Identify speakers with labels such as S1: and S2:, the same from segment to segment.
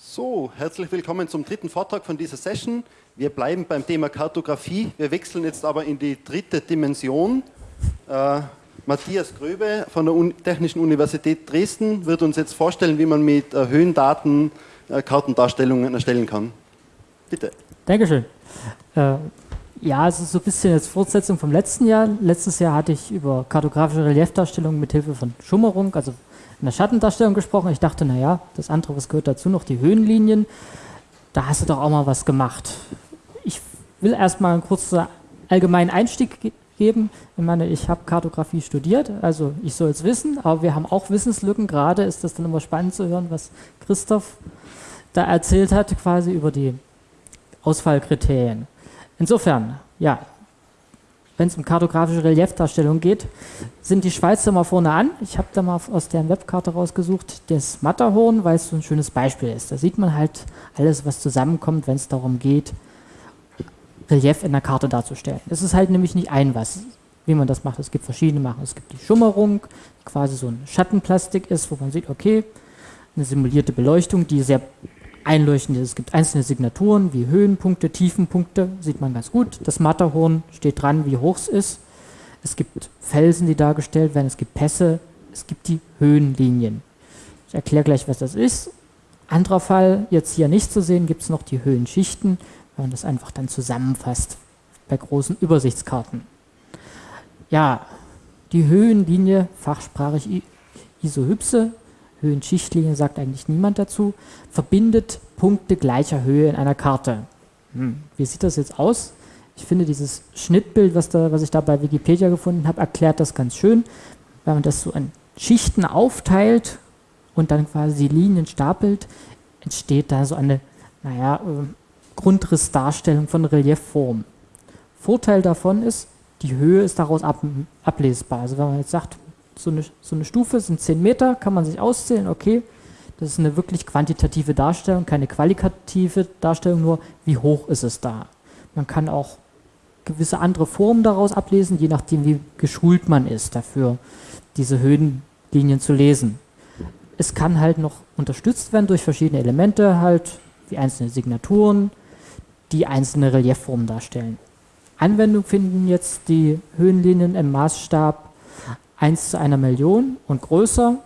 S1: So, herzlich willkommen zum dritten Vortrag von dieser Session. Wir bleiben beim Thema Kartografie. Wir wechseln jetzt aber in die dritte Dimension. Äh, Matthias Gröbe von der Un Technischen Universität Dresden wird uns jetzt vorstellen, wie man mit äh, Höhendaten äh, Kartendarstellungen erstellen kann. Bitte.
S2: Dankeschön. Äh, ja, es ist so ein bisschen jetzt Fortsetzung vom letzten Jahr. Letztes Jahr hatte ich über kartografische Reliefdarstellungen mit Hilfe von Schummerung, also einer Schattendarstellung gesprochen. Ich dachte, naja, das andere, was gehört dazu, noch die Höhenlinien. Da hast du doch auch mal was gemacht. Ich will erstmal einen kurzen allgemeinen Einstieg ge geben. Ich meine, ich habe Kartografie studiert, also ich soll es wissen, aber wir haben auch Wissenslücken. Gerade ist das dann immer spannend zu hören, was Christoph da erzählt hat, quasi über die Ausfallkriterien. Insofern, ja, wenn es um kartografische Reliefdarstellung geht, sind die Schweizer mal vorne an. Ich habe da mal aus deren Webkarte rausgesucht, das Matterhorn, weil es so ein schönes Beispiel ist. Da sieht man halt alles, was zusammenkommt, wenn es darum geht, Relief in der Karte darzustellen. Es ist halt nämlich nicht ein was, wie man das macht. Es gibt verschiedene Machen. Es gibt die Schummerung, die quasi so ein Schattenplastik ist, wo man sieht, okay, eine simulierte Beleuchtung, die sehr einleuchtend ist. Es gibt einzelne Signaturen wie Höhenpunkte, Tiefenpunkte, sieht man ganz gut. Das Matterhorn steht dran, wie hoch es ist. Es gibt Felsen, die dargestellt werden, es gibt Pässe, es gibt die Höhenlinien. Ich erkläre gleich, was das ist. Anderer Fall, jetzt hier nicht zu sehen, gibt es noch die Höhenschichten, wenn man das einfach dann zusammenfasst bei großen Übersichtskarten. Ja, die Höhenlinie, fachsprachig Isohypse, Höhenschichtlinie sagt eigentlich niemand dazu, verbindet Punkte gleicher Höhe in einer Karte. Hm, wie sieht das jetzt aus? Ich finde dieses Schnittbild, was, da, was ich da bei Wikipedia gefunden habe, erklärt das ganz schön. Wenn man das so in Schichten aufteilt und dann quasi die Linien stapelt, entsteht da so eine, naja, äh, Grundrissdarstellung von Reliefform. Vorteil davon ist, die Höhe ist daraus ab, ablesbar. Also wenn man jetzt sagt, so eine, so eine Stufe sind 10 Meter, kann man sich auszählen, okay, das ist eine wirklich quantitative Darstellung, keine qualitative Darstellung, nur wie hoch ist es da. Man kann auch gewisse andere Formen daraus ablesen, je nachdem wie geschult man ist dafür, diese Höhenlinien zu lesen. Es kann halt noch unterstützt werden durch verschiedene Elemente, halt wie einzelne Signaturen, die einzelne Reliefformen darstellen. Anwendung finden jetzt die Höhenlinien im Maßstab 1 zu einer Million und größer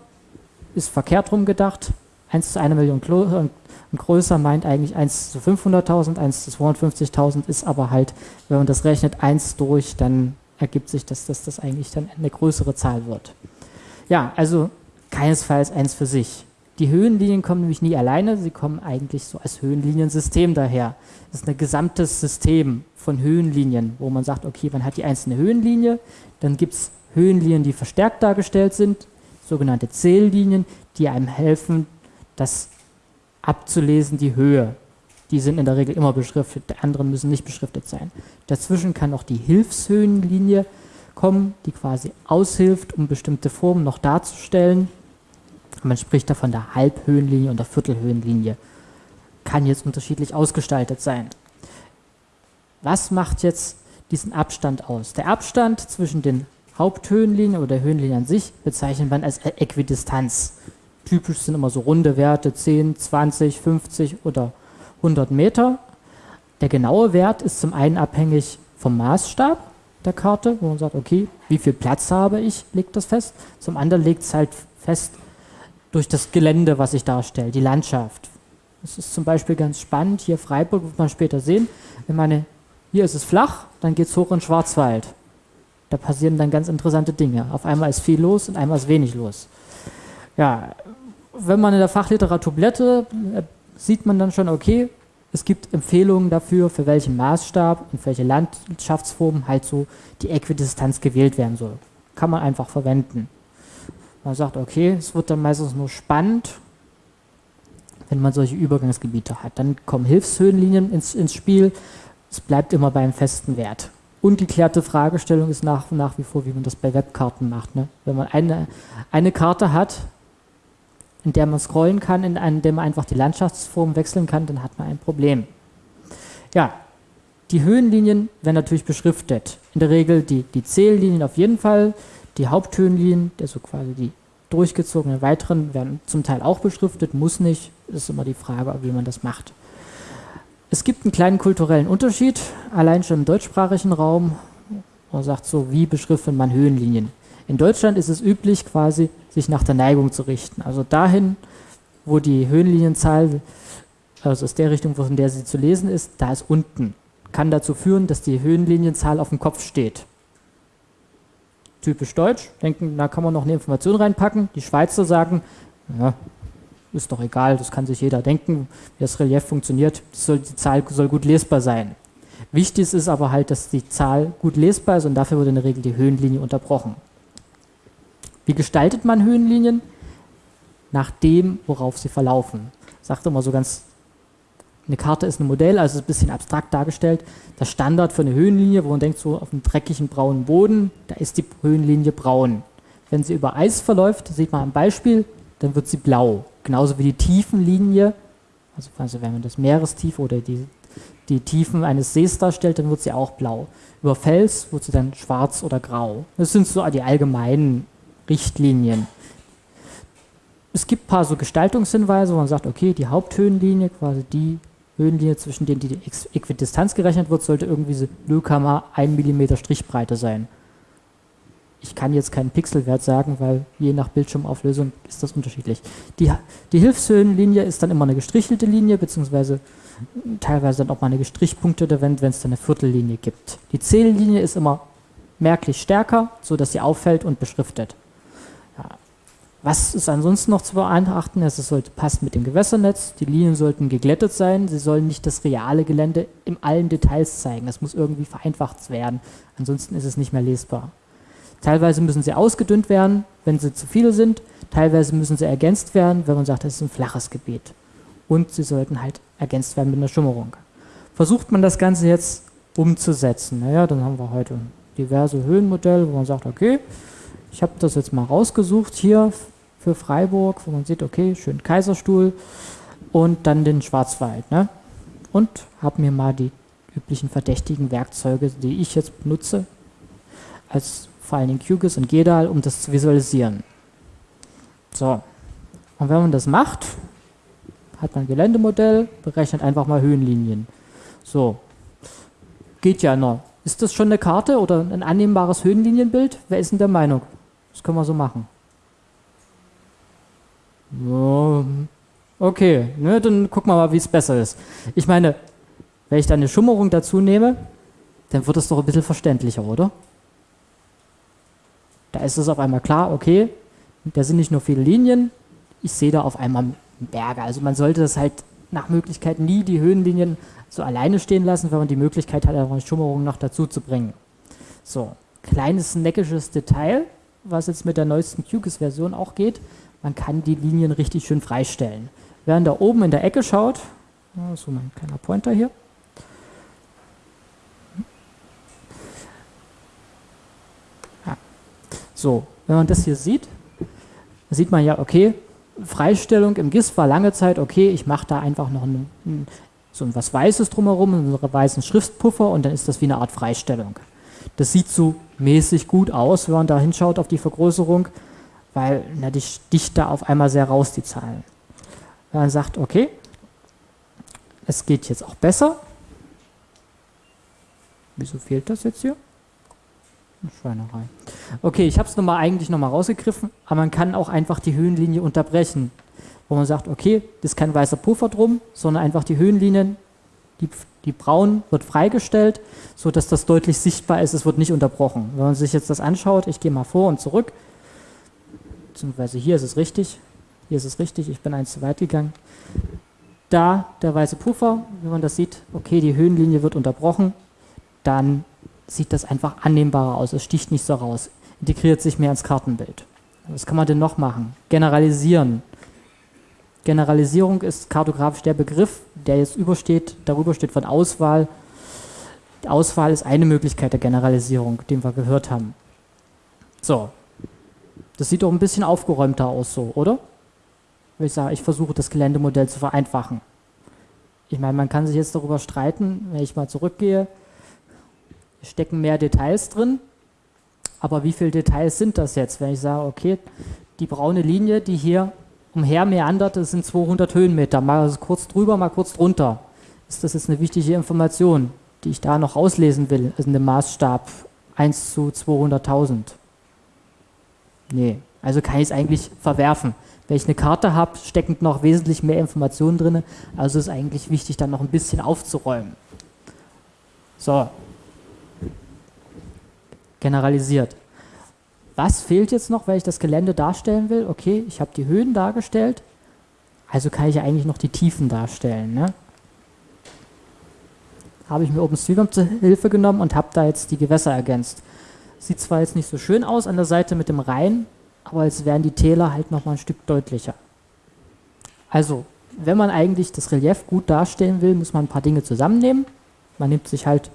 S2: ist verkehrt rum gedacht. 1 zu einer Million und größer meint eigentlich 1 zu 500.000, 1 zu 250.000 ist aber halt, wenn man das rechnet, 1 durch, dann ergibt sich, dass das, das eigentlich dann eine größere Zahl wird. Ja, also keinesfalls eins für sich. Die Höhenlinien kommen nämlich nie alleine, sie kommen eigentlich so als Höhenliniensystem daher. Das ist ein gesamtes System von Höhenlinien, wo man sagt, okay, man hat die einzelne Höhenlinie, dann gibt es Höhenlinien, die verstärkt dargestellt sind, sogenannte Zähllinien, die einem helfen, das abzulesen, die Höhe. Die sind in der Regel immer beschriftet, die anderen müssen nicht beschriftet sein. Dazwischen kann auch die Hilfshöhenlinie kommen, die quasi aushilft, um bestimmte Formen noch darzustellen. Man spricht da von der Halbhöhenlinie und der Viertelhöhenlinie. Kann jetzt unterschiedlich ausgestaltet sein. Was macht jetzt diesen Abstand aus? Der Abstand zwischen den Haupthöhenlinie oder Höhenlinie an sich bezeichnet man als Äquidistanz. Typisch sind immer so runde Werte 10, 20, 50 oder 100 Meter. Der genaue Wert ist zum einen abhängig vom Maßstab der Karte, wo man sagt, okay, wie viel Platz habe ich, legt das fest. Zum anderen legt es halt fest durch das Gelände, was ich darstelle, die Landschaft. Das ist zum Beispiel ganz spannend. Hier Freiburg wird man später sehen. Ich meine, hier ist es flach, dann geht es hoch in Schwarzwald. Da passieren dann ganz interessante Dinge. Auf einmal ist viel los und einmal ist wenig los. Ja, wenn man in der Fachliteratur blättert, äh, sieht man dann schon, okay, es gibt Empfehlungen dafür, für welchen Maßstab und welche Landschaftsform halt so die Äquidistanz gewählt werden soll. Kann man einfach verwenden. Man sagt, okay, es wird dann meistens nur spannend, wenn man solche Übergangsgebiete hat. Dann kommen Hilfshöhenlinien ins, ins Spiel. Es bleibt immer beim festen Wert ungeklärte Fragestellung ist nach, nach wie vor, wie man das bei Webkarten macht. Ne? Wenn man eine, eine Karte hat, in der man scrollen kann, in, in der man einfach die Landschaftsform wechseln kann, dann hat man ein Problem. Ja, die Höhenlinien werden natürlich beschriftet. In der Regel die, die Zähllinien auf jeden Fall, die Haupthöhenlinien, also quasi die durchgezogenen weiteren, werden zum Teil auch beschriftet, muss nicht, ist immer die Frage, wie man das macht. Es gibt einen kleinen kulturellen Unterschied, allein schon im deutschsprachigen Raum. Man sagt so, wie beschriftet man Höhenlinien? In Deutschland ist es üblich, quasi sich nach der Neigung zu richten. Also dahin, wo die Höhenlinienzahl, also aus der Richtung, von der sie zu lesen ist, da ist unten. Kann dazu führen, dass die Höhenlinienzahl auf dem Kopf steht. Typisch deutsch, denken, da kann man noch eine Information reinpacken. Die Schweizer sagen, ja, ist doch egal, das kann sich jeder denken, wie das Relief funktioniert, soll, die Zahl soll gut lesbar sein. Wichtig ist aber halt, dass die Zahl gut lesbar ist und dafür wird in der Regel die Höhenlinie unterbrochen. Wie gestaltet man Höhenlinien? Nach dem, worauf sie verlaufen. Sagt immer so ganz, eine Karte ist ein Modell, also ein bisschen abstrakt dargestellt. Der Standard für eine Höhenlinie, wo man denkt, so auf einem dreckigen braunen Boden, da ist die Höhenlinie braun. Wenn sie über Eis verläuft, sieht man am Beispiel, dann wird sie blau. Genauso wie die Tiefenlinie, also, wenn man das Meerestief oder die, die Tiefen eines Sees darstellt, dann wird sie auch blau. Über Fels wird sie dann schwarz oder grau. Das sind so die allgemeinen Richtlinien. Es gibt ein paar so Gestaltungshinweise, wo man sagt, okay, die Haupthöhenlinie, quasi die Höhenlinie, zwischen denen die Äquidistanz gerechnet wird, sollte irgendwie so 0,1 mm Strichbreite sein ich kann jetzt keinen Pixelwert sagen, weil je nach Bildschirmauflösung ist das unterschiedlich. Die, die Hilfshöhenlinie ist dann immer eine gestrichelte Linie, beziehungsweise teilweise dann auch mal eine gestrichpunktete, wenn es dann eine Viertellinie gibt. Die Zähllinie ist immer merklich stärker, sodass sie auffällt und beschriftet. Ja. Was ist ansonsten noch zu beachten? Es sollte passen mit dem Gewässernetz, die Linien sollten geglättet sein, sie sollen nicht das reale Gelände in allen Details zeigen. Das muss irgendwie vereinfacht werden, ansonsten ist es nicht mehr lesbar. Teilweise müssen sie ausgedünnt werden, wenn sie zu viele sind. Teilweise müssen sie ergänzt werden, wenn man sagt, das ist ein flaches Gebiet. Und sie sollten halt ergänzt werden mit einer Schummerung. Versucht man das Ganze jetzt umzusetzen, naja, dann haben wir heute diverse Höhenmodelle, wo man sagt, okay, ich habe das jetzt mal rausgesucht hier für Freiburg, wo man sieht, okay, schön Kaiserstuhl und dann den Schwarzwald. Ne? Und habe mir mal die üblichen verdächtigen Werkzeuge, die ich jetzt benutze, als vor allen Dingen QGIS und GEDAL, um das zu visualisieren. So, und wenn man das macht, hat man ein Geländemodell, berechnet einfach mal Höhenlinien. So, geht ja noch. Ist das schon eine Karte oder ein annehmbares Höhenlinienbild? Wer ist denn der Meinung? Das können wir so machen. Okay, ne, dann gucken wir mal, wie es besser ist. Ich meine, wenn ich da eine Schummerung dazu nehme, dann wird es doch ein bisschen verständlicher, oder? Da ist es auf einmal klar, okay, da sind nicht nur viele Linien, ich sehe da auf einmal Berge. Also man sollte das halt nach Möglichkeit nie die Höhenlinien so alleine stehen lassen, wenn man die Möglichkeit hat, eine Schummerung noch dazu zu bringen. So, kleines neckisches Detail, was jetzt mit der neuesten QGIS-Version auch geht, man kann die Linien richtig schön freistellen. Während da oben in der Ecke schaut, so mein kleiner Pointer hier, So, wenn man das hier sieht, sieht man ja, okay, Freistellung im GIS war lange Zeit, okay, ich mache da einfach noch ein, ein, so was Weißes drumherum, einen weißen Schriftpuffer und dann ist das wie eine Art Freistellung. Das sieht so mäßig gut aus, wenn man da hinschaut auf die Vergrößerung, weil na, die sticht da auf einmal sehr raus, die Zahlen. Wenn man sagt, okay, es geht jetzt auch besser. Wieso fehlt das jetzt hier? Schweinerei. Okay, ich habe es nochmal eigentlich nochmal rausgegriffen, aber man kann auch einfach die Höhenlinie unterbrechen, wo man sagt, okay, das ist kein weißer Puffer drum, sondern einfach die Höhenlinien, die, die braun wird freigestellt, sodass das deutlich sichtbar ist, es wird nicht unterbrochen. Wenn man sich jetzt das anschaut, ich gehe mal vor und zurück, beziehungsweise hier ist es richtig, hier ist es richtig, ich bin eins zu weit gegangen. Da der weiße Puffer, wenn man das sieht, okay, die Höhenlinie wird unterbrochen, dann sieht das einfach annehmbarer aus. Es sticht nicht so raus. Integriert sich mehr ins Kartenbild. Was kann man denn noch machen? Generalisieren. Generalisierung ist kartografisch der Begriff, der jetzt übersteht, darüber steht von Auswahl. Die Auswahl ist eine Möglichkeit der Generalisierung, den wir gehört haben. So. Das sieht doch ein bisschen aufgeräumter aus so, oder? Ich sage, ich versuche das Geländemodell zu vereinfachen. Ich meine, man kann sich jetzt darüber streiten, wenn ich mal zurückgehe, stecken mehr Details drin. Aber wie viele Details sind das jetzt, wenn ich sage, okay, die braune Linie, die hier umher meandert, das sind 200 Höhenmeter, mal kurz drüber, mal kurz drunter. Ist das jetzt eine wichtige Information, die ich da noch auslesen will, also in dem Maßstab 1 zu 200.000? Nee, also kann ich es eigentlich verwerfen. Wenn ich eine Karte habe, stecken noch wesentlich mehr Informationen drin, also ist eigentlich wichtig, dann noch ein bisschen aufzuräumen. So, generalisiert. Was fehlt jetzt noch, weil ich das Gelände darstellen will? Okay, ich habe die Höhen dargestellt, also kann ich eigentlich noch die Tiefen darstellen. Ne? Habe ich mir OpenStreetMap zur Hilfe genommen und habe da jetzt die Gewässer ergänzt. Sieht zwar jetzt nicht so schön aus an der Seite mit dem Rhein, aber es wären die Täler halt noch mal ein Stück deutlicher. Also, wenn man eigentlich das Relief gut darstellen will, muss man ein paar Dinge zusammennehmen. Man nimmt sich halt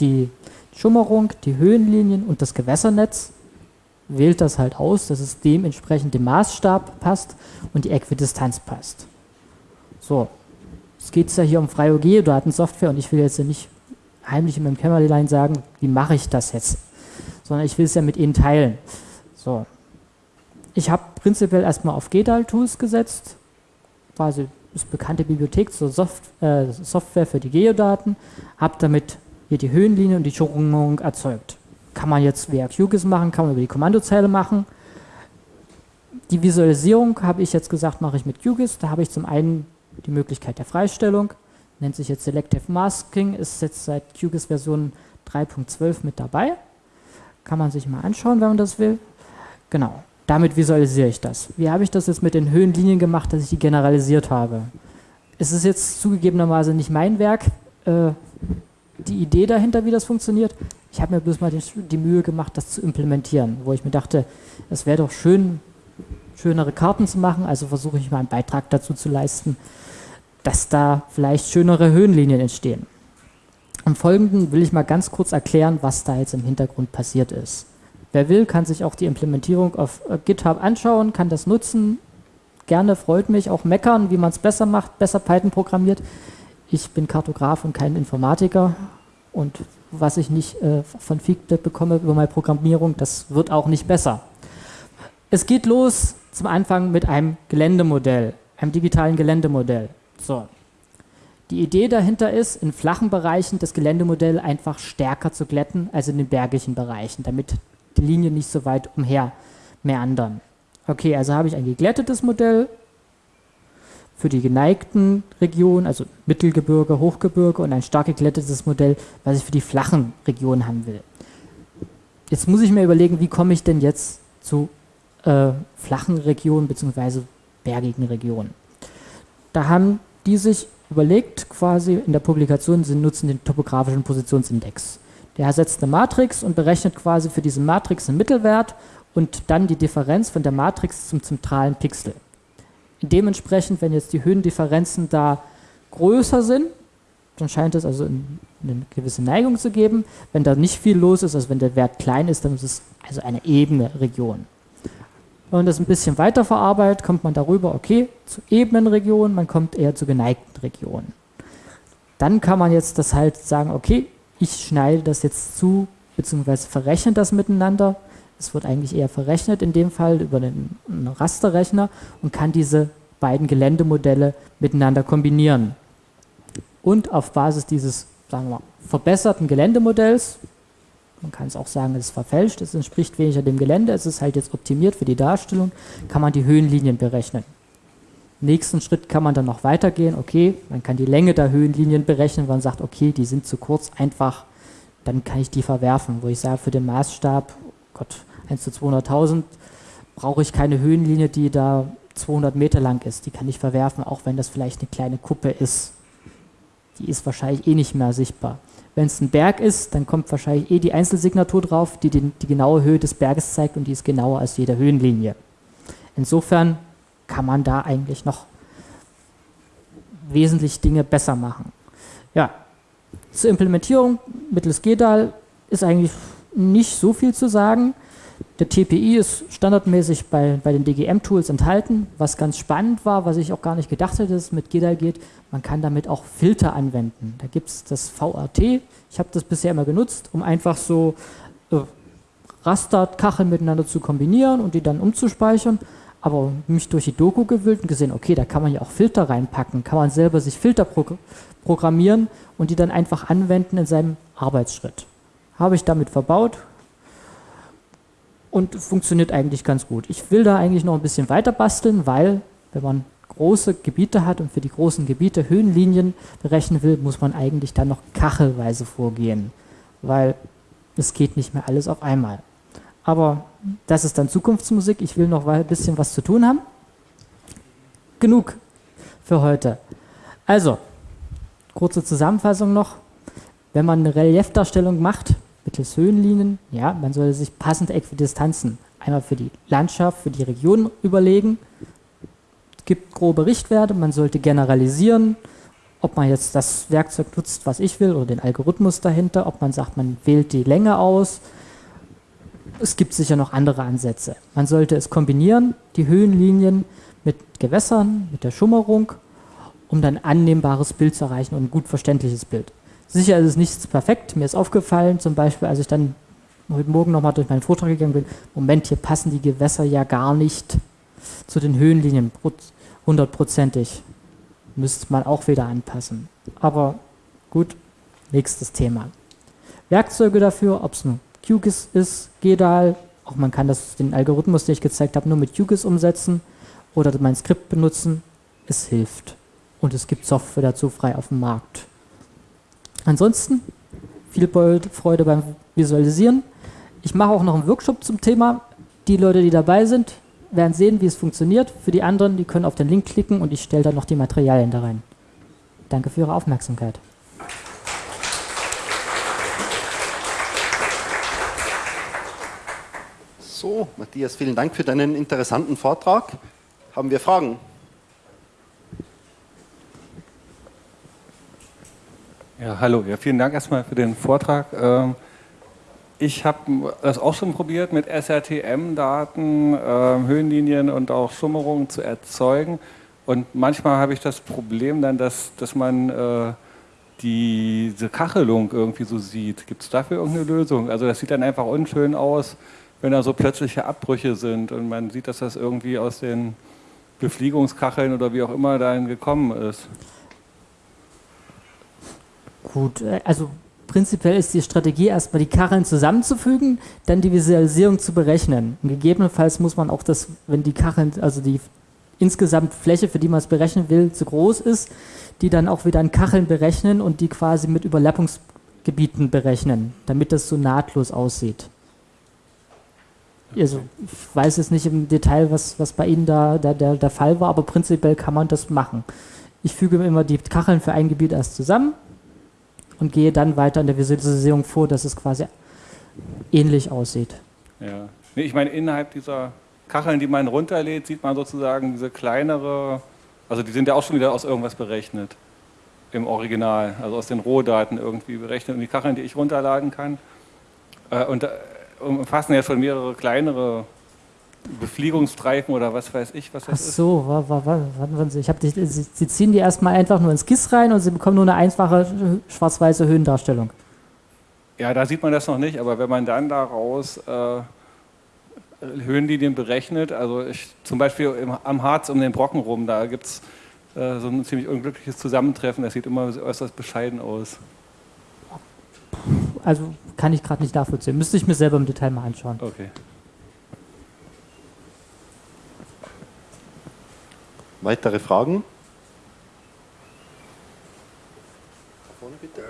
S2: die Schummerung, die Höhenlinien und das Gewässernetz, wählt das halt aus, dass es dementsprechend dem Maßstab passt und die Äquidistanz passt. So, es geht ja hier um freie Geodatensoftware und ich will jetzt ja nicht heimlich in meinem Kämmerlein sagen, wie mache ich das jetzt, sondern ich will es ja mit Ihnen teilen. So, ich habe prinzipiell erstmal auf GDAL-Tools gesetzt, quasi das bekannte Bibliothek zur Soft äh, Software für die Geodaten, habe damit hier die Höhenlinie und die Schwingung erzeugt. Kann man jetzt via QGIS machen, kann man über die Kommandozeile machen. Die Visualisierung habe ich jetzt gesagt, mache ich mit QGIS. Da habe ich zum einen die Möglichkeit der Freistellung, nennt sich jetzt Selective Masking, ist jetzt seit QGIS Version 3.12 mit dabei. Kann man sich mal anschauen, wenn man das will. Genau, damit visualisiere ich das. Wie habe ich das jetzt mit den Höhenlinien gemacht, dass ich die generalisiert habe? Es ist jetzt zugegebenermaßen nicht mein Werk. Äh, die Idee dahinter, wie das funktioniert. Ich habe mir bloß mal die, Mühe gemacht, das zu implementieren, wo ich mir dachte, es wäre doch schön, schönere Karten zu machen, also versuche ich mal einen Beitrag dazu zu leisten, dass da vielleicht schönere Höhenlinien entstehen. Im Folgenden will ich mal ganz kurz erklären, was da jetzt im Hintergrund passiert ist. Wer will, kann sich auch die Implementierung auf äh, GitHub anschauen, kann das nutzen. Gerne, freut mich, auch meckern, wie man es besser macht, besser Python programmiert ich bin Kartograf und kein Informatiker und was ich nicht äh, von Feedback bekomme über meine Programmierung, das wird auch nicht besser. Es geht los zum Anfang mit einem Geländemodell, einem digitalen Geländemodell. So. Die Idee dahinter ist, in flachen Bereichen das Geländemodell einfach stärker zu glätten als in den bergigen Bereichen, damit die Linien nicht so weit umher meandern. Okay, also habe ich ein geglättetes Modell, für die geneigten Regionen, also Mittelgebirge, Hochgebirge und ein stark geglättetes Modell, was ich für die flachen Regionen haben will. Jetzt muss ich mir überlegen, wie komme ich denn jetzt zu äh, flachen Regionen bzw. bergigen Regionen. Da haben die sich überlegt, quasi in der Publikation, sie nutzen den topografischen Positionsindex. Der ersetzt eine Matrix und berechnet quasi für diese Matrix einen Mittelwert und dann die Differenz von der Matrix zum zentralen Pixel. Dementsprechend, wenn jetzt die Höhendifferenzen da größer sind, dann scheint es also eine gewisse Neigung zu geben. Wenn da nicht viel los ist, also wenn der Wert klein ist, dann ist es also eine ebene Region. Wenn man das ein bisschen weiter verarbeitet, kommt man darüber, okay, zu ebenen Regionen, man kommt eher zu geneigten Regionen. Dann kann man jetzt das halt sagen, okay, ich schneide das jetzt zu, beziehungsweise verrechne das miteinander es wird eigentlich eher verrechnet in dem Fall über einen, Rasterrechner und kann diese beiden Geländemodelle miteinander kombinieren. Und auf Basis dieses sagen wir mal, verbesserten Geländemodells, man kann es auch sagen, es ist verfälscht, es entspricht weniger dem Gelände, es ist halt jetzt optimiert für die Darstellung, kann man die Höhenlinien berechnen. Nächsten Schritt kann man dann noch weitergehen, okay, man kann die Länge der Höhenlinien berechnen, man sagt, okay, die sind zu kurz, einfach, dann kann ich die verwerfen, wo ich sage, für den Maßstab, Gott, 1 zu 200.000 brauche ich keine Höhenlinie, die da 200 Meter lang ist. Die kann ich verwerfen, auch wenn das vielleicht eine kleine Kuppe ist. Die ist wahrscheinlich eh nicht mehr sichtbar. Wenn es ein Berg ist, dann kommt wahrscheinlich eh die Einzelsignatur drauf, die den, die genaue Höhe des Berges zeigt und die ist genauer als jede Höhenlinie. Insofern kann man da eigentlich noch wesentlich Dinge besser machen. Ja, zur Implementierung mittels GEDAL ist eigentlich nicht so viel zu sagen. Der TPI ist standardmäßig bei, bei den DGM-Tools enthalten. Was ganz spannend war, was ich auch gar nicht gedacht hätte, dass es mit GEDAL geht, man kann damit auch Filter anwenden. Da gibt es das VRT. Ich habe das bisher immer genutzt, um einfach so äh, Rasterkacheln miteinander zu kombinieren und die dann umzuspeichern. aber mich durch die Doku gewühlt und gesehen, okay, da kann man ja auch Filter reinpacken, kann man selber sich Filter pro programmieren und die dann einfach anwenden in seinem Arbeitsschritt. Habe ich damit verbaut und funktioniert eigentlich ganz gut. Ich will da eigentlich noch ein bisschen weiter basteln, weil wenn man große Gebiete hat und für die großen Gebiete Höhenlinien berechnen will, muss man eigentlich dann noch kachelweise vorgehen, weil es geht nicht mehr alles auf einmal. Aber das ist dann Zukunftsmusik. Ich will noch ein bisschen was zu tun haben. Genug für heute. Also, kurze Zusammenfassung noch. Wenn man eine Reliefdarstellung macht, mittels Höhenlinien, ja, man sollte sich passende Äquidistanzen einmal für die Landschaft, für die Region überlegen. Es gibt grobe Richtwerte, man sollte generalisieren, ob man jetzt das Werkzeug nutzt, was ich will, oder den Algorithmus dahinter, ob man sagt, man wählt die Länge aus. Es gibt sicher noch andere Ansätze. Man sollte es kombinieren, die Höhenlinien mit Gewässern, mit der Schummerung, um dann ein annehmbares Bild zu erreichen und ein gut verständliches Bild. Sicher ist es nicht perfekt. Mir ist aufgefallen, zum Beispiel, als ich dann heute Morgen nochmal durch meinen Vortrag gegangen bin, Moment, hier passen die Gewässer ja gar nicht zu den Höhenlinien hundertprozentig. Müsste man auch wieder anpassen. Aber gut, nächstes Thema. Werkzeuge dafür, ob es ein QGIS ist, GEDAL, auch man kann das, den Algorithmus, den ich gezeigt habe, nur mit QGIS umsetzen oder mein Skript benutzen. Es hilft. Und es gibt Software dazu frei auf dem Markt. Ansonsten viel Freude beim Visualisieren. Ich mache auch noch einen Workshop zum Thema. Die Leute, die dabei sind, werden sehen, wie es funktioniert. Für die anderen, die können auf den Link klicken und ich stelle dann noch die Materialien da rein. Danke für Ihre Aufmerksamkeit.
S1: So, Matthias, vielen Dank für deinen interessanten Vortrag. Haben wir Fragen?
S3: Ja, hallo. Ja, vielen Dank erstmal für den Vortrag. Ähm, ich habe das auch schon probiert, mit SRTM-Daten äh, Höhenlinien und auch Schummerungen zu erzeugen. Und manchmal habe ich das Problem dann, dass, dass man äh, diese Kachelung irgendwie so sieht. Gibt es dafür irgendeine Lösung? Also das sieht dann einfach unschön aus, wenn da so plötzliche Abbrüche sind und man sieht, dass das irgendwie aus den Befliegungskacheln oder wie auch immer dahin gekommen ist.
S2: Gut, äh, also prinzipiell ist die Strategie erstmal die Kacheln zusammenzufügen, dann die Visualisierung zu berechnen. Und gegebenenfalls muss man auch das, wenn die Kacheln, also die insgesamt Fläche, für die man es berechnen will, zu groß ist, die dann auch wieder an Kacheln berechnen und die quasi mit Überlappungsgebieten berechnen, damit das so nahtlos aussieht. Also ich weiß jetzt nicht im Detail, was, was bei Ihnen da, da der, der Fall war, aber prinzipiell kann man das machen. Ich füge immer die Kacheln für ein Gebiet erst zusammen, und gehe dann weiter in der Visualisierung vor, dass es quasi ähnlich aussieht.
S3: Ja, nee, ich meine, innerhalb dieser Kacheln, die man runterlädt, sieht man sozusagen diese kleinere, also die sind ja auch schon wieder aus irgendwas berechnet im Original, also aus den Rohdaten irgendwie berechnet. Und die Kacheln, die ich runterladen kann, äh, und, äh, umfassen ja schon mehrere kleinere Befliegungsstreifen oder was weiß ich, was das
S2: Ach so, ist. warten Sie, ich hab die, Sie, Sie ziehen die erstmal einfach nur ins GIS rein und Sie bekommen nur eine einfache schwarz-weiße Höhendarstellung.
S3: Ja, da sieht man das noch nicht, aber wenn man dann daraus äh, Höhenlinien berechnet, also ich, zum Beispiel im, am Harz um den Brocken rum, da gibt es äh, so ein ziemlich unglückliches Zusammentreffen, das sieht immer äußerst bescheiden aus.
S2: Also kann ich gerade nicht nachvollziehen, müsste ich mir selber im Detail mal anschauen.
S3: Okay.
S1: Weitere Fragen? bitte.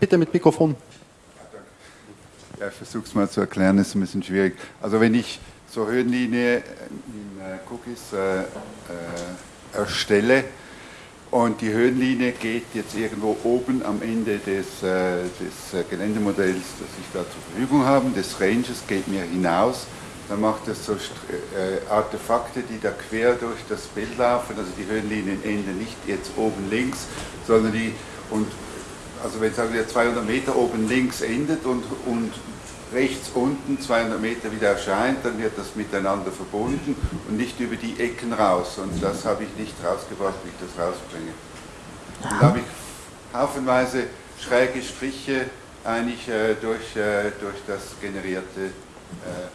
S1: bitte mit Mikrofon.
S4: Ja, ich versuche es mal zu erklären, das ist ein bisschen schwierig. Also wenn ich so Höhenlinie in äh, Cookies äh, äh, erstelle und die Höhenlinie geht jetzt irgendwo oben am Ende des, äh, des äh, Geländemodells, das ich da zur Verfügung habe, des Ranges, geht mir hinaus dann macht es so äh, Artefakte, die da quer durch das Bild laufen, also die Höhenlinien enden nicht jetzt oben links, sondern die, und also wenn sagen wir 200 Meter oben links endet und, und rechts unten 200 Meter wieder erscheint, dann wird das miteinander verbunden und nicht über die Ecken raus. Und das habe ich nicht rausgebracht, wie ich das rausbringe. Und da habe ich haufenweise schräge Striche eigentlich äh, durch, äh, durch das generierte äh,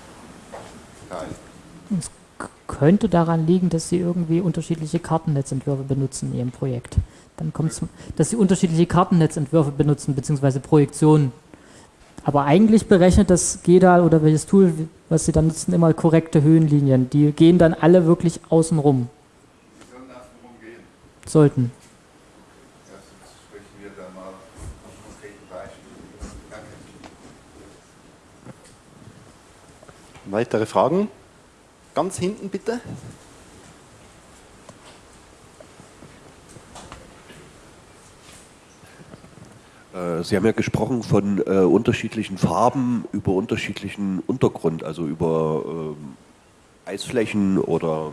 S2: es könnte daran liegen, dass sie irgendwie unterschiedliche Kartennetzentwürfe benutzen in ihrem Projekt. Dann kommt es, dass sie unterschiedliche Kartennetzentwürfe benutzen, beziehungsweise Projektionen. Aber eigentlich berechnet das GEDAL oder welches Tool, was sie dann nutzen, immer korrekte Höhenlinien. Die gehen dann alle wirklich außen rum. Sollten.
S1: Weitere Fragen? Ganz hinten bitte.
S5: Äh, Sie haben ja gesprochen von äh, unterschiedlichen Farben über unterschiedlichen Untergrund, also über äh, Eisflächen oder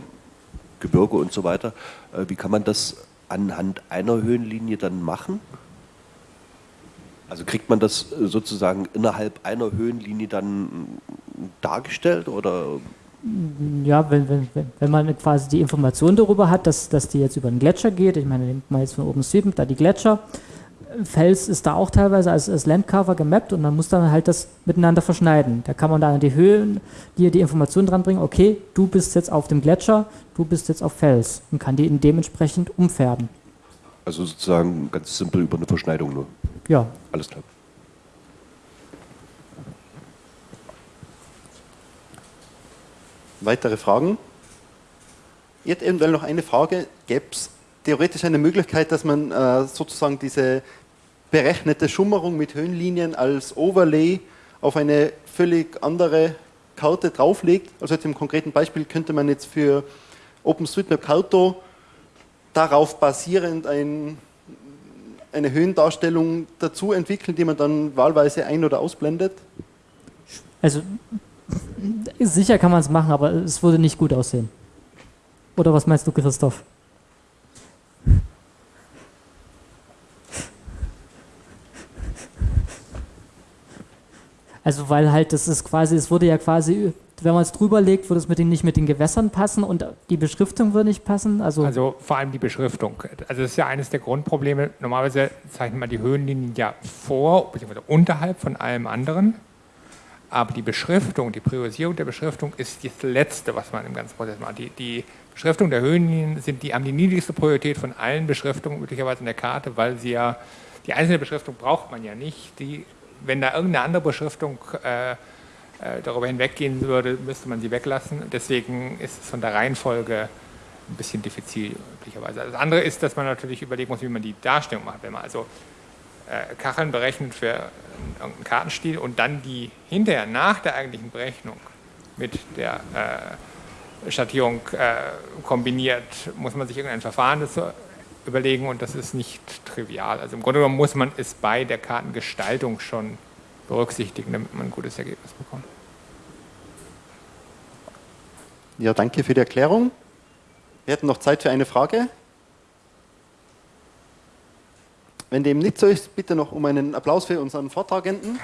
S5: Gebirge und so weiter. Äh, wie kann man das anhand einer Höhenlinie dann machen? Also kriegt man das äh, sozusagen innerhalb einer Höhenlinie dann dargestellt oder
S2: ja, wenn, wenn, wenn man quasi die Information darüber hat, dass, dass die jetzt über einen Gletscher geht, ich meine, nimmt man jetzt von OpenStreetMap da die Gletscher, Fels ist da auch teilweise als, als Landcover gemappt und man muss dann halt das miteinander verschneiden. Da kann man dann die Höhen, die die Information dran bringen, okay, du bist jetzt auf dem Gletscher, du bist jetzt auf Fels und kann die dementsprechend umfärben.
S5: Also sozusagen ganz simpel über eine Verschneidung nur.
S2: Ja.
S5: Alles klar.
S1: Weitere Fragen? Jetzt eventuell noch eine Frage. Gäbe es theoretisch eine Möglichkeit, dass man äh, sozusagen diese berechnete Schummerung mit Höhenlinien als Overlay auf eine völlig andere Karte drauflegt? Also jetzt im konkreten Beispiel könnte man jetzt für OpenStreetMap Karto darauf basierend ein, eine Höhendarstellung dazu entwickeln, die man dann wahlweise ein- oder ausblendet?
S2: Also sicher kann man es machen, aber es würde nicht gut aussehen. Oder was meinst du, Christoph? Also weil halt das ist quasi, es würde ja quasi, wenn man es drüber legt, würde es mit den, nicht mit den Gewässern passen und die Beschriftung würde nicht passen. Also,
S6: also vor allem die Beschriftung. Also das ist ja eines der Grundprobleme. Normalerweise zeichnet man die Höhenlinien ja vor bzw. unterhalb von allem anderen. Aber die Beschriftung, die Priorisierung der Beschriftung ist das Letzte, was man im ganzen Prozess macht. Die, die Beschriftung der Höhenlinien sind die, haben die niedrigste Priorität von allen Beschriftungen möglicherweise in der Karte, weil sie ja, die einzelne Beschriftung braucht man ja nicht. Die, wenn da irgendeine andere Beschriftung äh, äh, darüber hinweggehen würde, müsste man sie weglassen. Deswegen ist es von der Reihenfolge ein bisschen diffizil möglicherweise. Das andere ist, dass man natürlich überlegen muss, wie man die Darstellung macht. Wenn man also Kacheln berechnet für irgendeinen Kartenstil und dann die hinterher nach der eigentlichen Berechnung mit der äh, Schattierung äh, kombiniert, muss man sich irgendein Verfahren dazu überlegen und das ist nicht trivial. Also im Grunde genommen muss man es bei der Kartengestaltung schon berücksichtigen, damit man ein gutes Ergebnis bekommt.
S1: Ja, danke für die Erklärung. Wir hätten noch Zeit für eine Frage. Wenn dem nicht so ist, bitte noch um einen Applaus für unseren Vortragenden.